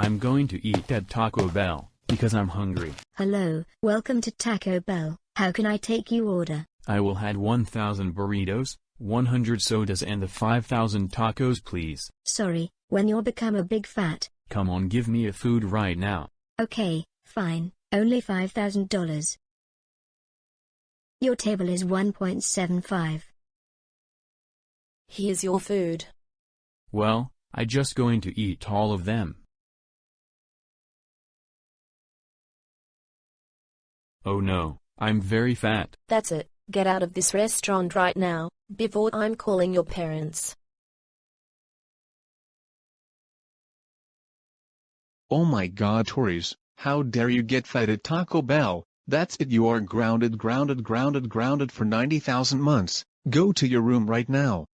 I'm going to eat at Taco Bell, because I'm hungry. Hello, welcome to Taco Bell. How can I take you order? I will had 1,000 burritos, 100 sodas and the 5,000 tacos please. Sorry, when you'll become a big fat. Come on give me a food right now. Okay, fine, only $5,000. Your table is 1.75. Here's your food. Well, I just going to eat all of them. Oh no, I'm very fat. That's it. Get out of this restaurant right now, before I'm calling your parents. Oh my god Tories, how dare you get fat at Taco Bell, that's it you are grounded grounded grounded grounded for 90,000 months, go to your room right now.